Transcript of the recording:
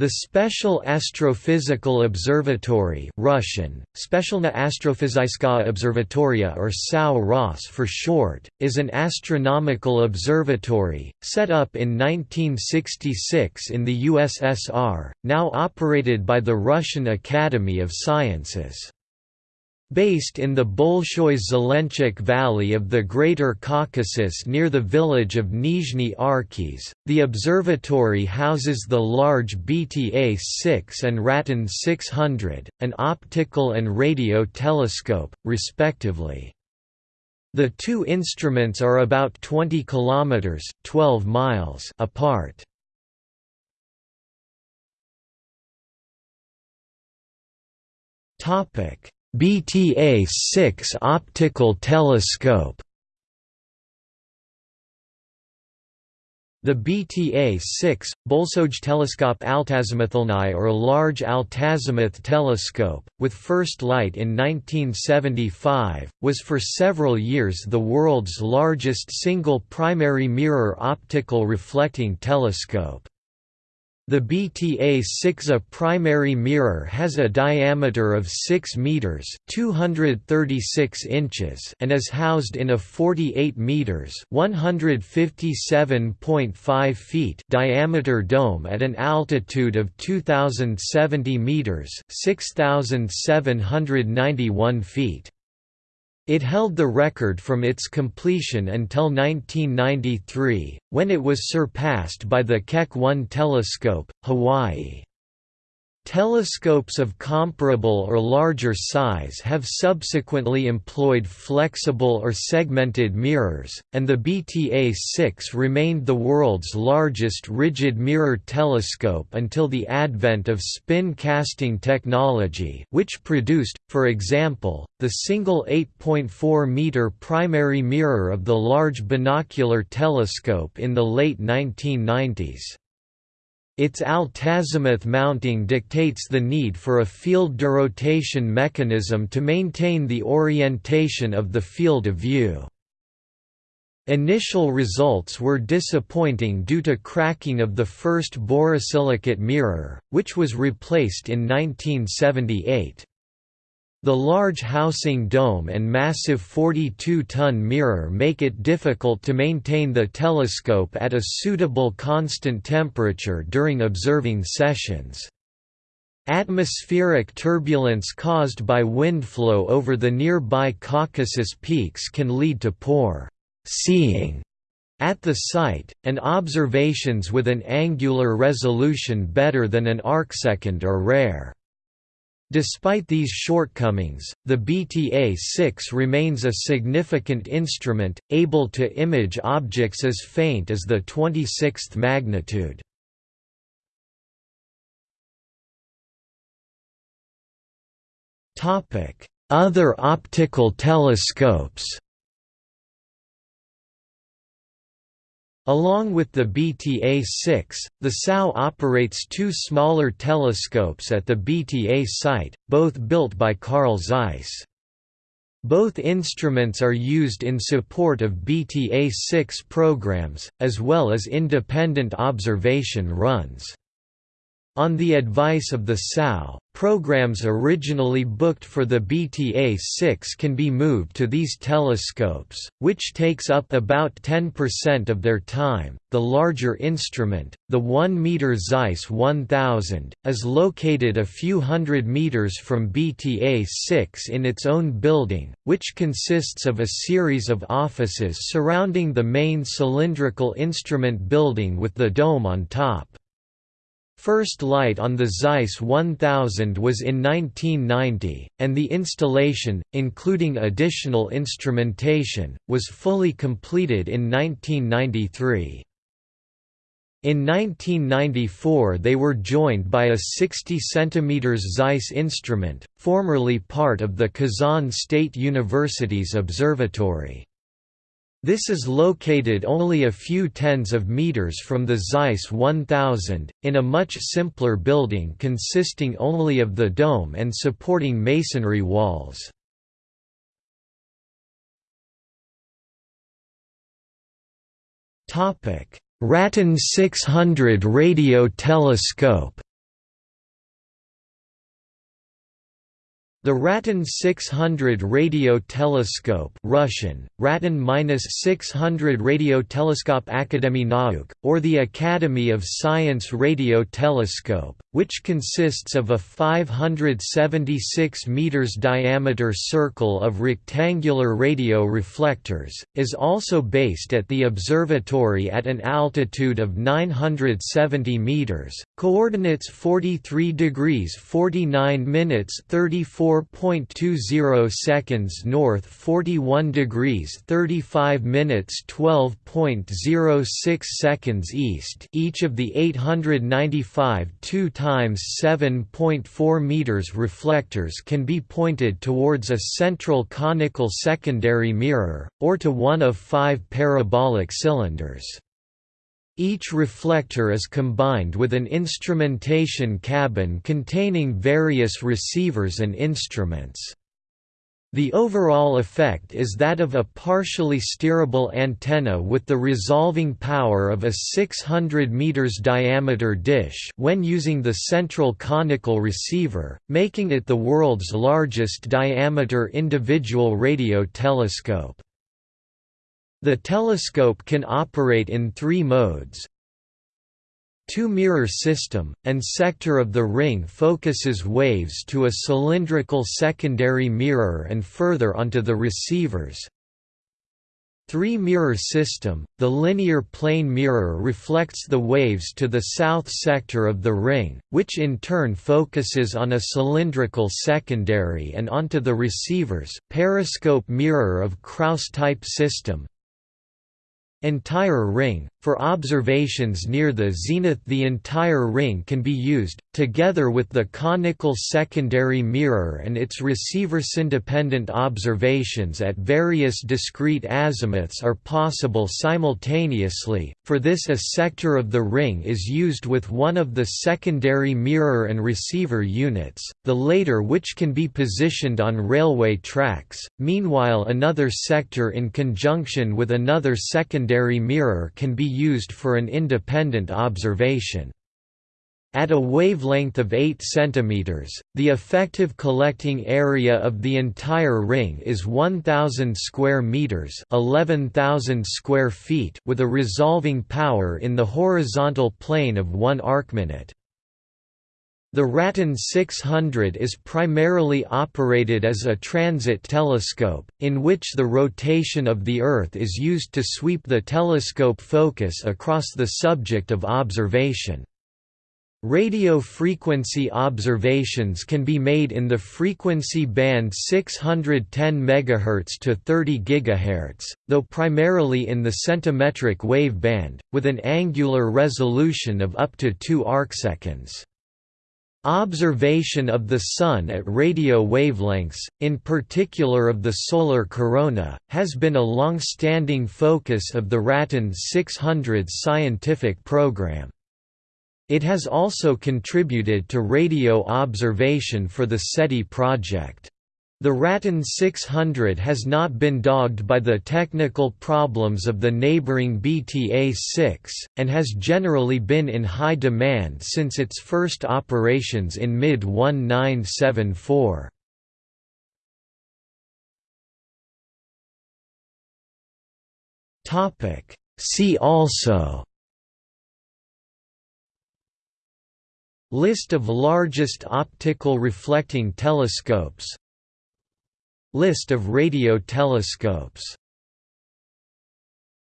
The Special Astrophysical Observatory Russian, Observatoria or SAO ROS for short, is an astronomical observatory, set up in 1966 in the USSR, now operated by the Russian Academy of Sciences. Based in the Bolshoy Zelenchuk Valley of the Greater Caucasus near the village of Nizhny Arkhyz, the observatory houses the large BTA-6 and RATAN 600, an optical and radio telescope, respectively. The two instruments are about 20 kilometers (12 miles) apart. Topic BTA-6 optical telescope The BTA-6, Bolsoj Teleskop Altazimuthulny or Large Altazimuth Telescope, with first light in 1975, was for several years the world's largest single primary mirror optical reflecting telescope. The BTA-6A primary mirror has a diameter of 6 meters (236 inches) and is housed in a 48 meters (157.5 feet) diameter dome at an altitude of 2070 meters (6791 feet). It held the record from its completion until 1993, when it was surpassed by the Keck 1 telescope, Hawaii. Telescopes of comparable or larger size have subsequently employed flexible or segmented mirrors, and the BTA-6 remained the world's largest rigid mirror telescope until the advent of spin casting technology which produced, for example, the single 8.4-meter primary mirror of the Large Binocular Telescope in the late 1990s. Its altazimuth mounting dictates the need for a field derotation mechanism to maintain the orientation of the field of view. Initial results were disappointing due to cracking of the first borosilicate mirror, which was replaced in 1978. The large housing dome and massive 42-ton mirror make it difficult to maintain the telescope at a suitable constant temperature during observing sessions. Atmospheric turbulence caused by wind flow over the nearby Caucasus peaks can lead to poor seeing at the site, and observations with an angular resolution better than an arcsecond are rare. Despite these shortcomings, the BTA-6 remains a significant instrument, able to image objects as faint as the 26th magnitude. Other optical telescopes Along with the BTA-6, the SAO operates two smaller telescopes at the BTA site, both built by Carl Zeiss. Both instruments are used in support of BTA-6 programs, as well as independent observation runs. On the advice of the SAO, programs originally booked for the BTA-6 can be moved to these telescopes, which takes up about 10% of their time. The larger instrument, the 1-meter Zeiss 1000, is located a few hundred meters from BTA-6 in its own building, which consists of a series of offices surrounding the main cylindrical instrument building with the dome on top. First light on the Zeiss 1000 was in 1990, and the installation, including additional instrumentation, was fully completed in 1993. In 1994 they were joined by a 60 cm Zeiss instrument, formerly part of the Kazan State University's observatory. This is located only a few tens of meters from the Zeiss 1000, in a much simpler building consisting only of the dome and supporting masonry walls. RATAN 600 radio telescope The RATAN 600 radio telescope Russian, RATAN-600 radio telescope Akademy Nauk, or the Academy of Science radio telescope, which consists of a 576 meters diameter circle of rectangular radio reflectors, is also based at the observatory at an altitude of 970 meters, coordinates 43 degrees 49 minutes 34.20 seconds north 41 degrees 35 minutes 12.06 seconds east each of the 895 2 times 7.4 meters reflectors can be pointed towards a central conical secondary mirror, or to one of five parabolic cylinders. Each reflector is combined with an instrumentation cabin containing various receivers and instruments. The overall effect is that of a partially steerable antenna with the resolving power of a 600 meters diameter dish when using the central conical receiver, making it the world's largest diameter individual radio telescope. The telescope can operate in three modes. Two-mirror system, and sector of the ring focuses waves to a cylindrical secondary mirror and further onto the receivers. Three-mirror system, the linear plane mirror reflects the waves to the south sector of the ring, which in turn focuses on a cylindrical secondary and onto the receivers periscope mirror of Kraus-type system, Entire ring for observations near the zenith the entire ring can be used, together with the conical secondary mirror and its receivers. Independent observations at various discrete azimuths are possible simultaneously, for this a sector of the ring is used with one of the secondary mirror and receiver units, the later which can be positioned on railway tracks, meanwhile another sector in conjunction with another secondary mirror can be used for an independent observation. At a wavelength of 8 cm, the effective collecting area of the entire ring is 1000 square meters, 11000 square feet with a resolving power in the horizontal plane of 1 arcminute. The RATAN 600 is primarily operated as a transit telescope, in which the rotation of the Earth is used to sweep the telescope focus across the subject of observation. Radio frequency observations can be made in the frequency band 610 MHz to 30 GHz, though primarily in the centimetric wave band, with an angular resolution of up to 2 arcseconds. Observation of the Sun at radio wavelengths, in particular of the solar corona, has been a long-standing focus of the RATAN 600 scientific program. It has also contributed to radio observation for the SETI project. The RATAN 600 has not been dogged by the technical problems of the neighboring BTA-6, and has generally been in high demand since its first operations in mid-1974. See also List of largest optical reflecting telescopes List of radio telescopes